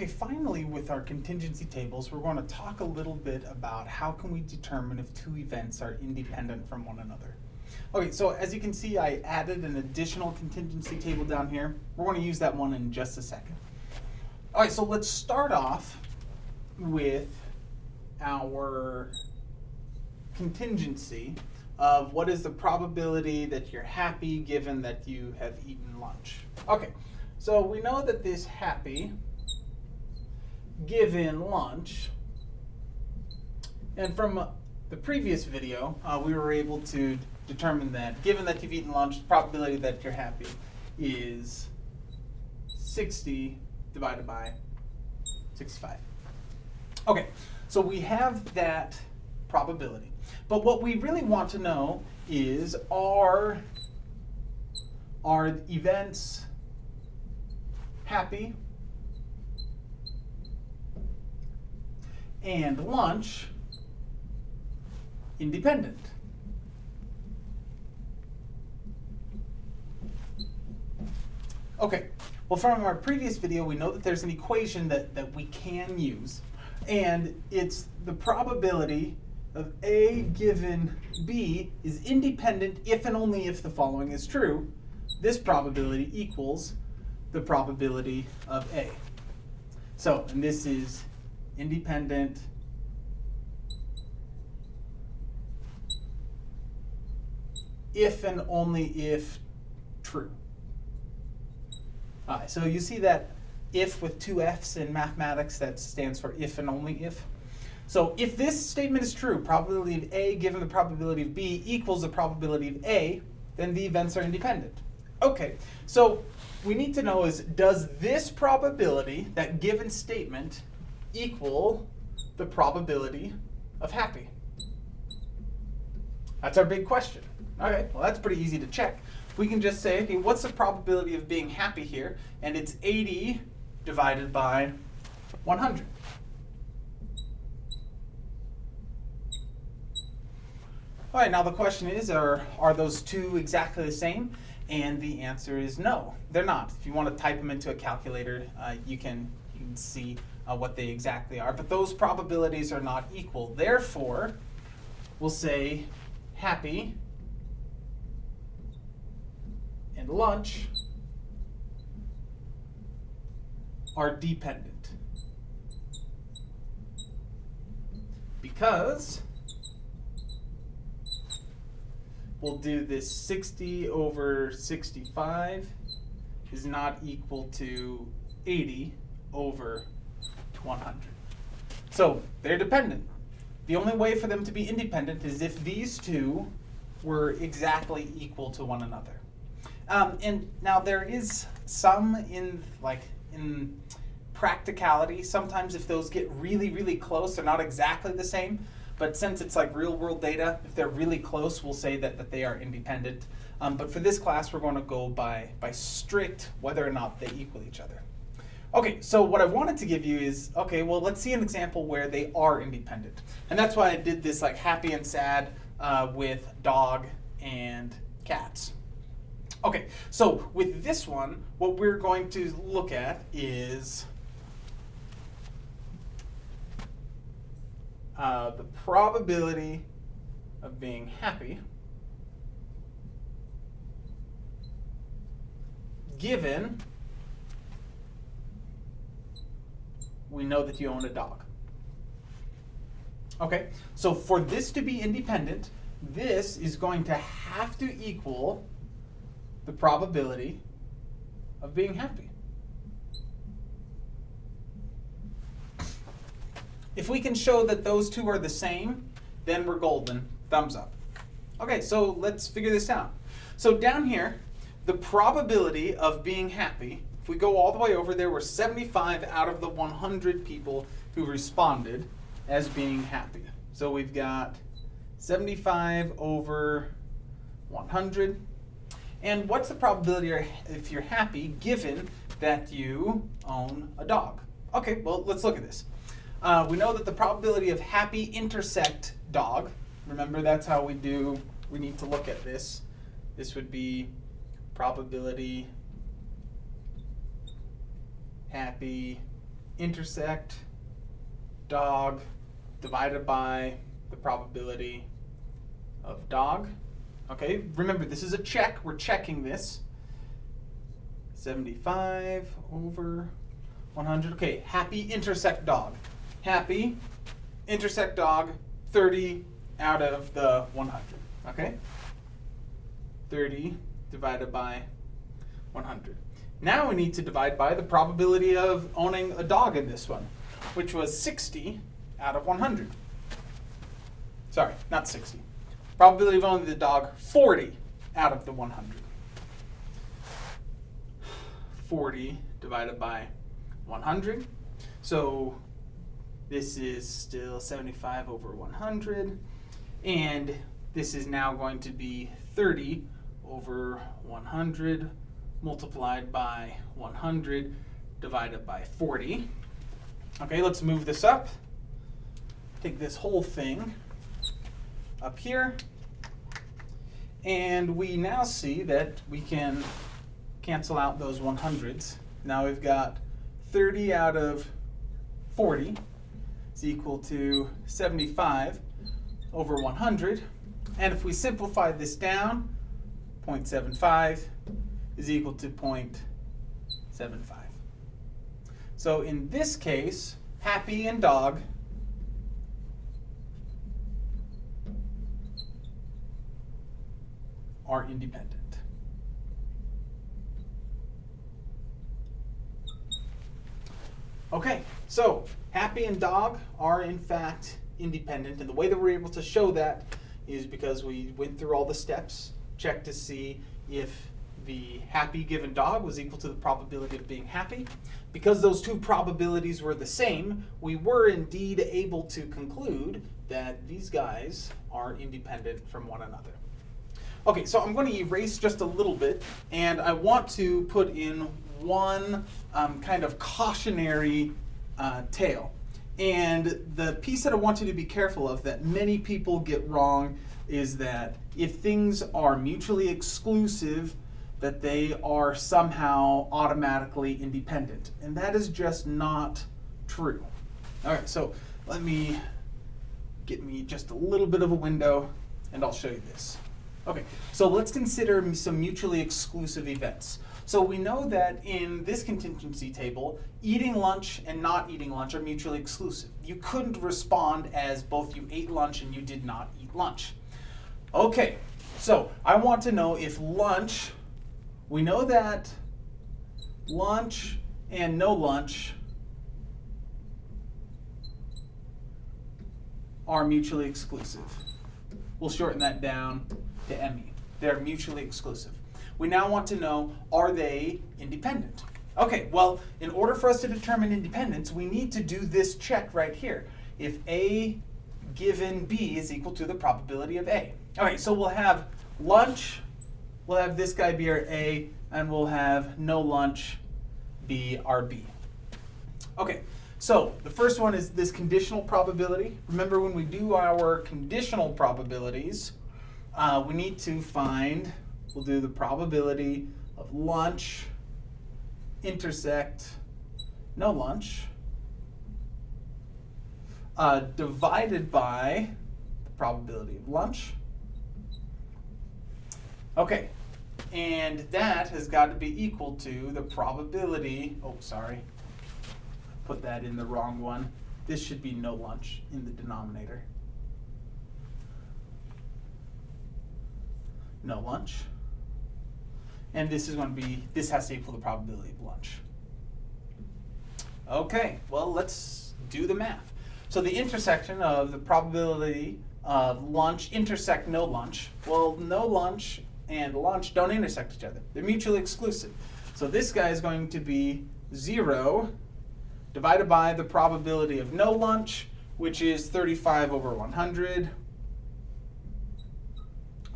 Okay, finally with our contingency tables, we're going to talk a little bit about how can we determine if two events are independent from one another. Okay, so as you can see, I added an additional contingency table down here. We're going to use that one in just a second. All right, so let's start off with our contingency of what is the probability that you're happy given that you have eaten lunch. Okay, so we know that this happy given lunch, and from the previous video, uh, we were able to determine that given that you've eaten lunch, the probability that you're happy is 60 divided by 65. Okay, so we have that probability. But what we really want to know is are, are events happy and lunch independent? Okay, well from our previous video we know that there's an equation that, that we can use and it's the probability of A given B is independent if and only if the following is true. This probability equals the probability of A. So, and this is independent if and only if true. All right, so you see that if with two F's in mathematics, that stands for if and only if. So if this statement is true, probability of A given the probability of B equals the probability of A, then the events are independent. Okay, so we need to know is, does this probability, that given statement, equal the probability of happy? That's our big question. Okay, well that's pretty easy to check. We can just say, okay, what's the probability of being happy here? And it's 80 divided by 100. All right, now the question is, are, are those two exactly the same? And the answer is no, they're not. If you want to type them into a calculator, uh, you, can, you can see uh, what they exactly are. But those probabilities are not equal. Therefore, we'll say happy and lunch are dependent. Because we'll do this 60 over 65 is not equal to 80 over 100. So they're dependent. The only way for them to be independent is if these two were exactly equal to one another. Um, and now there is some in like in practicality. Sometimes if those get really, really close, they're not exactly the same. But since it's like real world data, if they're really close, we'll say that, that they are independent. Um, but for this class, we're going to go by, by strict whether or not they equal each other. Okay, so what I wanted to give you is, okay, well, let's see an example where they are independent. And that's why I did this like happy and sad uh, with dog and cats. Okay, so with this one, what we're going to look at is uh, the probability of being happy given we know that you own a dog. Okay, so for this to be independent, this is going to have to equal the probability of being happy. If we can show that those two are the same, then we're golden. Thumbs up. Okay, so let's figure this out. So down here, the probability of being happy, if we go all the way over, there were 75 out of the 100 people who responded as being happy. So we've got 75 over 100. And what's the probability if you're happy given that you own a dog? Okay, well, let's look at this. Uh, we know that the probability of happy intersect dog, remember that's how we do, we need to look at this. This would be probability happy intersect dog divided by the probability of dog. Okay, remember this is a check, we're checking this. 75 over 100. Okay, happy intersect dog. Happy intersect dog 30 out of the 100. Okay? 30 divided by 100. Now we need to divide by the probability of owning a dog in this one, which was 60 out of 100. Sorry, not 60. Probability of owning the dog, 40 out of the 100. 40 divided by 100. So this is still 75 over 100. And this is now going to be 30 over 100 multiplied by 100 divided by 40. Okay, let's move this up. Take this whole thing up here. And we now see that we can cancel out those 100s. Now we've got 30 out of 40 is equal to 75 over 100. And if we simplify this down, 0.75 is equal to 0.75. So in this case, happy and dog are independent. Okay, so happy and dog are in fact independent, and the way that we're able to show that is because we went through all the steps, checked to see if the happy given dog was equal to the probability of being happy. Because those two probabilities were the same, we were indeed able to conclude that these guys are independent from one another. Okay, so I'm going to erase just a little bit, and I want to put in one um, kind of cautionary uh, tale. And the piece that I want you to be careful of that many people get wrong is that if things are mutually exclusive, that they are somehow automatically independent. And that is just not true. All right, so let me get me just a little bit of a window and I'll show you this. Okay, so let's consider some mutually exclusive events. So we know that in this contingency table, eating lunch and not eating lunch are mutually exclusive. You couldn't respond as both you ate lunch and you did not eat lunch. Okay, so I want to know if lunch, we know that lunch and no lunch are mutually exclusive. We'll shorten that down to ME. They're mutually exclusive. We now want to know, are they independent? Okay, well, in order for us to determine independence, we need to do this check right here. If A given B is equal to the probability of A. All right, so we'll have lunch, we'll have this guy be our A, and we'll have no lunch be our B. Okay, so the first one is this conditional probability. Remember when we do our conditional probabilities, uh, we need to find, we'll do the probability of lunch intersect no lunch uh, divided by the probability of lunch. Okay, and that has got to be equal to the probability, oh sorry, put that in the wrong one. This should be no lunch in the denominator. no lunch. And this is going to be, this has to equal the probability of lunch. Okay, well, let's do the math. So the intersection of the probability of lunch intersect no lunch. Well, no lunch and lunch don't intersect each other. They're mutually exclusive. So this guy is going to be 0 divided by the probability of no lunch, which is 35 over 100.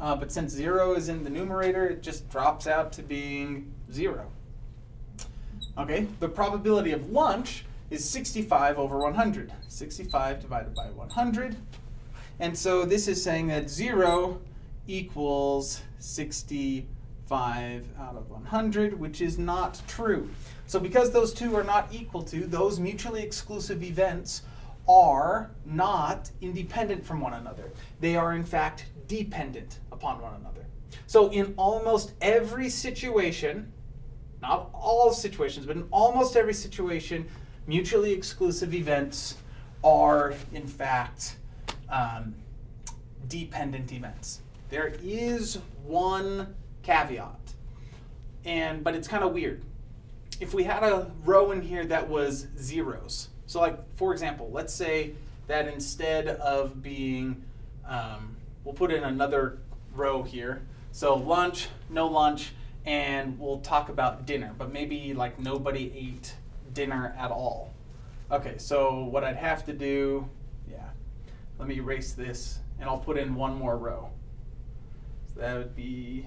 Uh, but since 0 is in the numerator, it just drops out to being 0. Okay, the probability of lunch is 65 over 100. 65 divided by 100. And so this is saying that 0 equals 65 out of 100, which is not true. So because those two are not equal to, those mutually exclusive events are not independent from one another. They are in fact dependent upon one another. So in almost every situation, not all situations, but in almost every situation, mutually exclusive events are in fact um, dependent events. There is one caveat, and but it's kind of weird. If we had a row in here that was zeros, so like for example, let's say that instead of being, um, we'll put in another row here. So lunch, no lunch, and we'll talk about dinner, but maybe like nobody ate dinner at all. Okay, so what I'd have to do, yeah, let me erase this and I'll put in one more row. So that would be,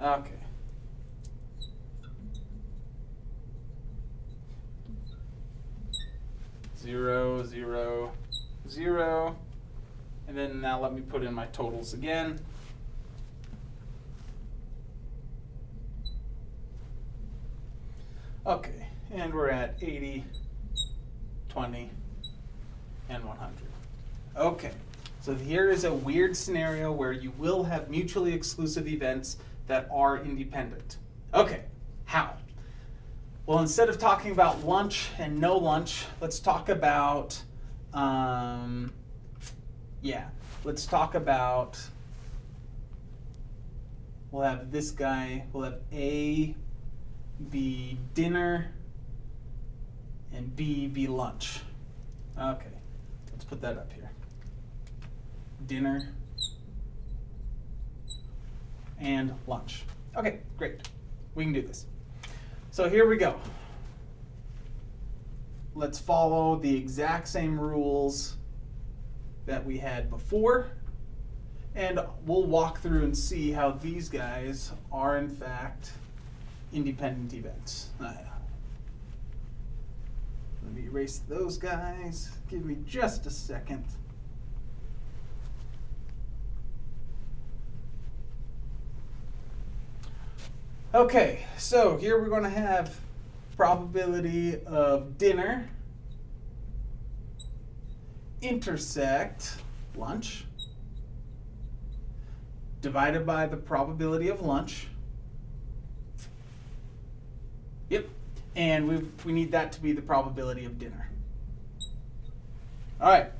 okay. Zero, zero, zero. And then now let me put in my totals again. Okay, and we're at 80, 20, and 100. Okay, so here is a weird scenario where you will have mutually exclusive events that are independent. Okay, how? Well, instead of talking about lunch and no lunch, let's talk about, um, yeah, let's talk about, we'll have this guy, we'll have A be dinner, and B be lunch. Okay, let's put that up here. Dinner and lunch. Okay, great. We can do this. So here we go. Let's follow the exact same rules that we had before. And we'll walk through and see how these guys are in fact independent events. Uh, let me erase those guys. Give me just a second. Okay, so here we're going to have probability of dinner intersect lunch divided by the probability of lunch Yep. And we, we need that to be the probability of dinner. All right.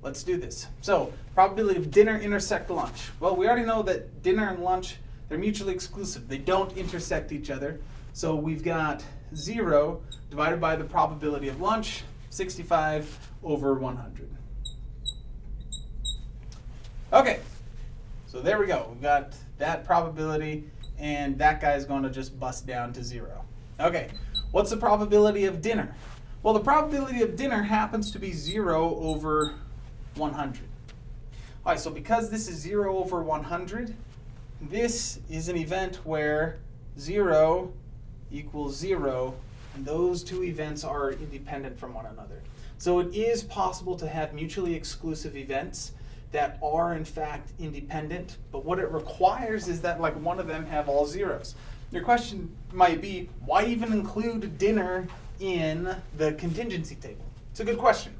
Let's do this. So probability of dinner intersect lunch. Well, we already know that dinner and lunch, they're mutually exclusive. They don't intersect each other. So we've got 0 divided by the probability of lunch, 65 over 100. Okay, so there we go. We've got that probability and that guy is going to just bust down to zero. Okay, what's the probability of dinner? Well, the probability of dinner happens to be zero over 100. All right, so because this is zero over 100, this is an event where zero equals zero, and those two events are independent from one another. So it is possible to have mutually exclusive events that are in fact independent, but what it requires is that like one of them have all zeros. Your question might be, why even include dinner in the contingency table? It's a good question.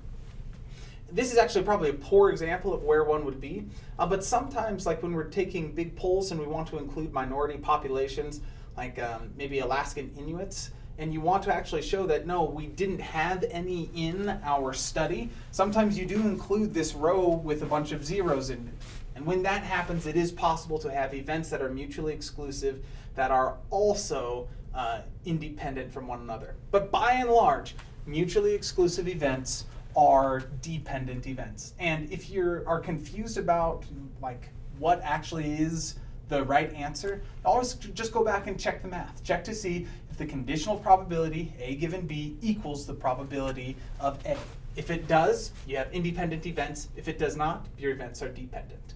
This is actually probably a poor example of where one would be, uh, but sometimes like when we're taking big polls and we want to include minority populations, like um, maybe Alaskan Inuits, and you want to actually show that no, we didn't have any in our study, sometimes you do include this row with a bunch of zeros in it. And when that happens, it is possible to have events that are mutually exclusive that are also uh, independent from one another. But by and large, mutually exclusive events are dependent events. And if you are confused about like what actually is the right answer, always just go back and check the math. Check to see if the conditional probability, A given B, equals the probability of A. If it does, you have independent events. If it does not, your events are dependent.